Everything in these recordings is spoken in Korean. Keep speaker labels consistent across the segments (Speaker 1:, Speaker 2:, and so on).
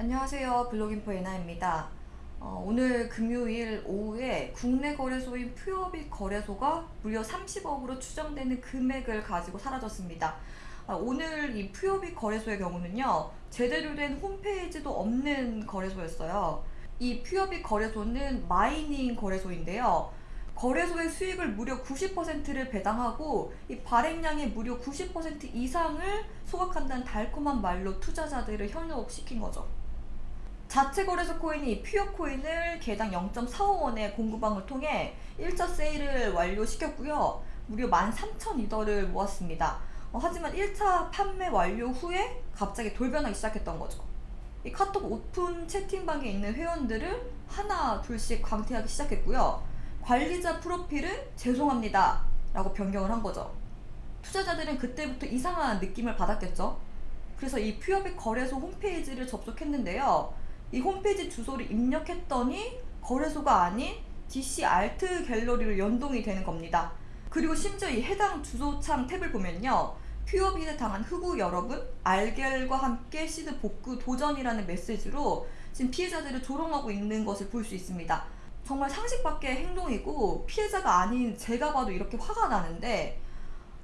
Speaker 1: 안녕하세요. 블로깅포 예나입니다. 어, 오늘 금요일 오후에 국내 거래소인 퓨어빅 거래소가 무려 30억으로 추정되는 금액을 가지고 사라졌습니다. 어, 오늘 이 퓨어빅 거래소의 경우는요 제대로 된 홈페이지도 없는 거래소였어요. 이 퓨어빅 거래소는 마이닝 거래소인데요 거래소의 수익을 무려 90%를 배당하고 이 발행량의 무려 90% 이상을 소각한다는 달콤한 말로 투자자들을 현혹시킨 거죠. 자체 거래소 코인이 퓨어 코인을 개당 0.45원의 공구방을 통해 1차 세일을 완료시켰고요. 무려 13,000이더를 모았습니다. 어, 하지만 1차 판매 완료 후에 갑자기 돌변하기 시작했던 거죠. 이 카톡 오픈 채팅방에 있는 회원들을 하나 둘씩 광태하기 시작했고요. 관리자 프로필은 죄송합니다 라고 변경을 한 거죠 투자자들은 그때부터 이상한 느낌을 받았겠죠 그래서 이 퓨어빅 거래소 홈페이지를 접속했는데요 이 홈페이지 주소를 입력했더니 거래소가 아닌 DC 알트 갤러리로 연동이 되는 겁니다. 그리고 심지어 이 해당 주소창 탭을 보면요. 퓨어빗에 당한 흑우 여러분 알겔과 함께 시드 복구 도전이라는 메시지로 지금 피해자들을 조롱하고 있는 것을 볼 수 있습니다. 정말 상식 밖의 행동이고 피해자가 아닌 제가 봐도 이렇게 화가 나는데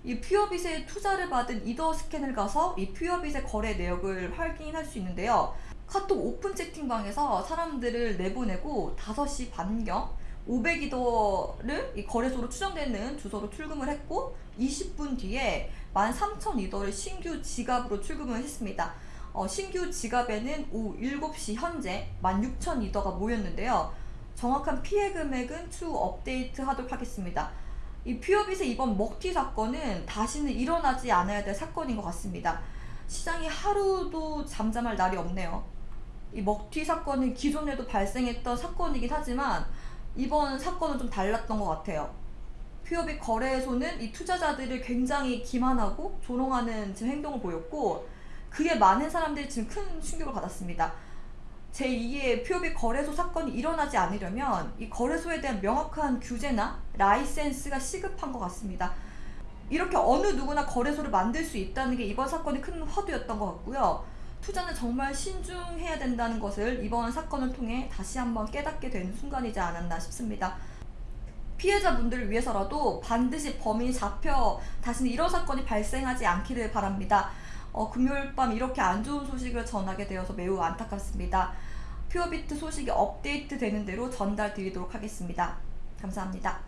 Speaker 1: 이 퓨어빗에 투자를 받은 이더 스캔을 가서 이 퓨어빗의 거래 내역을 확인할 수 있는데요. 카톡 오픈 채팅방에서 사람들을 내보내고 5시 반경 500이더를 이 거래소로 추정되는 주소로 출금을 했고 20분 뒤에 13,000이더를 신규 지갑으로 출금을 했습니다. 어, 신규 지갑에는 오후 7시 현재 16,000이더가 모였는데요. 정확한 피해 금액은 추후 업데이트 하도록 하겠습니다. 이 퓨어빗의 이번 먹튀 사건은 다시는 일어나지 않아야 될 사건인 것 같습니다. 시장이 하루도 잠잠할 날이 없네요. 이 먹튀 사건은 기존에도 발생했던 사건이긴 하지만 이번 사건은 좀 달랐던 것 같아요. 퓨어빗 거래소는 이 투자자들을 굉장히 기만하고 조롱하는 지금 행동을 보였고 그게 많은 사람들이 지금 큰 충격을 받았습니다. 제2의 퓨어빅 거래소 사건이 일어나지 않으려면 이 거래소에 대한 명확한 규제나 라이센스가 시급한 것 같습니다. 이렇게 어느 누구나 거래소를 만들 수 있다는 게 이번 사건의 큰 화두였던 것 같고요. 투자는 정말 신중해야 된다는 것을 이번 사건을 통해 다시 한번 깨닫게 되는 순간이지 않았나 싶습니다. 피해자분들을 위해서라도 반드시 범인이 잡혀 다시는 이런 사건이 발생하지 않기를 바랍니다. 어, 금요일 밤 이렇게 안 좋은 소식을 전하게 되어서 매우 안타깝습니다. 퓨어비트 소식이 업데이트 되는 대로 전달 드리도록 하겠습니다. 감사합니다.